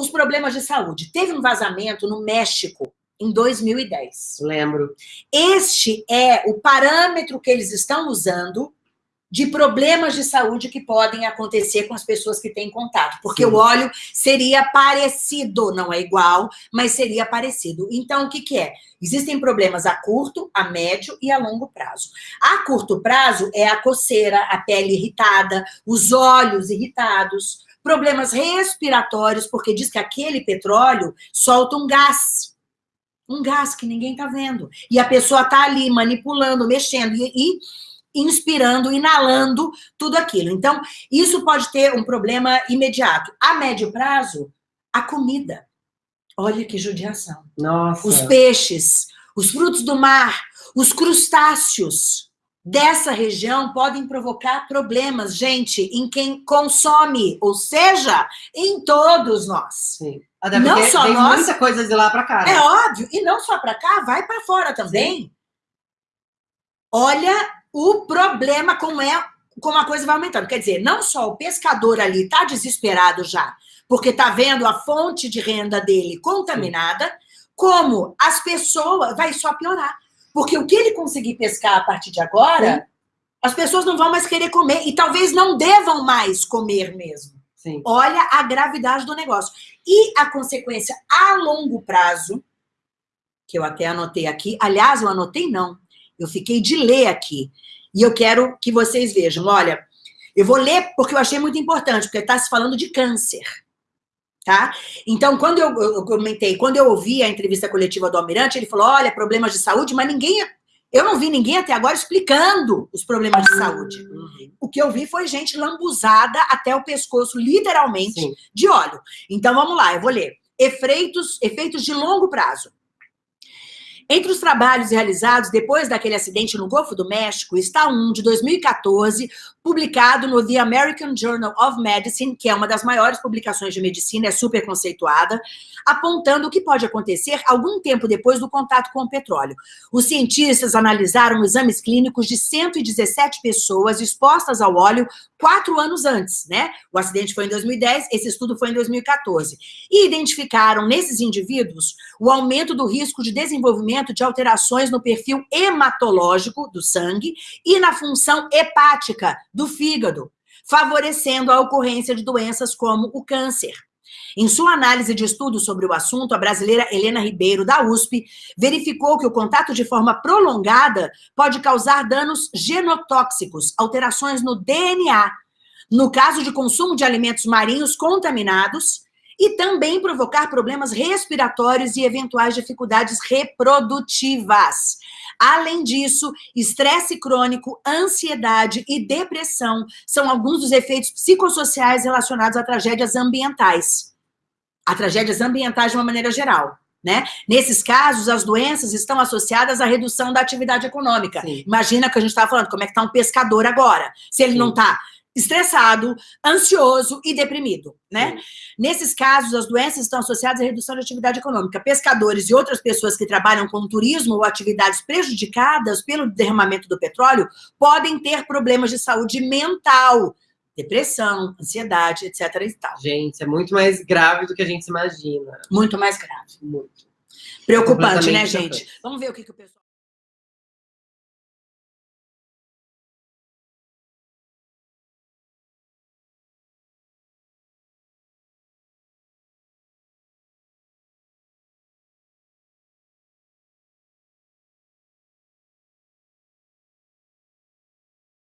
os problemas de saúde. Teve um vazamento no México em 2010. Lembro. Este é o parâmetro que eles estão usando de problemas de saúde que podem acontecer com as pessoas que têm contato. Porque Sim. o óleo seria parecido, não é igual, mas seria parecido. Então, o que, que é? Existem problemas a curto, a médio e a longo prazo. A curto prazo é a coceira, a pele irritada, os olhos irritados, problemas respiratórios, porque diz que aquele petróleo solta um gás. Um gás que ninguém está vendo. E a pessoa está ali manipulando, mexendo. E, e inspirando, inalando tudo aquilo. Então, isso pode ter um problema imediato. A médio prazo, a comida. Olha que judiação. Nossa. Os peixes, os frutos do mar, os crustáceos dessa região podem provocar problemas, gente, em quem consome, ou seja, em todos nós. Sim. Até não só tem nós. muita coisa de lá para cá. Né? É óbvio, e não só para cá, vai para fora também. Sim. Olha o problema como é como a coisa vai aumentando. Quer dizer, não só o pescador ali está desesperado já, porque está vendo a fonte de renda dele contaminada, Sim. como as pessoas vai só piorar. Porque o que ele conseguir pescar a partir de agora, Sim. as pessoas não vão mais querer comer e talvez não devam mais comer mesmo. Sim. Olha a gravidade do negócio. E a consequência a longo prazo, que eu até anotei aqui, aliás, eu anotei não, eu fiquei de ler aqui. E eu quero que vocês vejam. Olha, eu vou ler porque eu achei muito importante, porque está se falando de câncer. Tá? Então, quando eu, eu, comentei, quando eu ouvi a entrevista coletiva do Almirante, ele falou, olha, problemas de saúde, mas ninguém... Eu não vi ninguém até agora explicando os problemas de saúde. Uhum. O que eu vi foi gente lambuzada até o pescoço, literalmente, Sim. de óleo. Então, vamos lá, eu vou ler. Efeitos, efeitos de longo prazo. Entre os trabalhos realizados depois daquele acidente no Golfo do México está um de 2014, publicado no The American Journal of Medicine, que é uma das maiores publicações de medicina, é super conceituada, apontando o que pode acontecer algum tempo depois do contato com o petróleo. Os cientistas analisaram exames clínicos de 117 pessoas expostas ao óleo quatro anos antes, né? O acidente foi em 2010, esse estudo foi em 2014. E identificaram nesses indivíduos o aumento do risco de desenvolvimento de alterações no perfil hematológico do sangue e na função hepática do fígado, favorecendo a ocorrência de doenças como o câncer. Em sua análise de estudos sobre o assunto, a brasileira Helena Ribeiro, da USP, verificou que o contato de forma prolongada pode causar danos genotóxicos, alterações no DNA, no caso de consumo de alimentos marinhos contaminados, e também provocar problemas respiratórios e eventuais dificuldades reprodutivas. Além disso, estresse crônico, ansiedade e depressão são alguns dos efeitos psicossociais relacionados a tragédias ambientais. A tragédias ambientais de uma maneira geral. Né? Nesses casos, as doenças estão associadas à redução da atividade econômica. Sim. Imagina que a gente estava falando, como é que está um pescador agora? Se ele Sim. não está estressado, ansioso e deprimido, né? Sim. Nesses casos, as doenças estão associadas à redução de atividade econômica. Pescadores e outras pessoas que trabalham com turismo ou atividades prejudicadas pelo derramamento do petróleo podem ter problemas de saúde mental, depressão, ansiedade, etc. E tal. Gente, é muito mais grave do que a gente imagina. Muito mais grave. Muito. Preocupante, né, gente? Vamos ver o que, que o pessoal...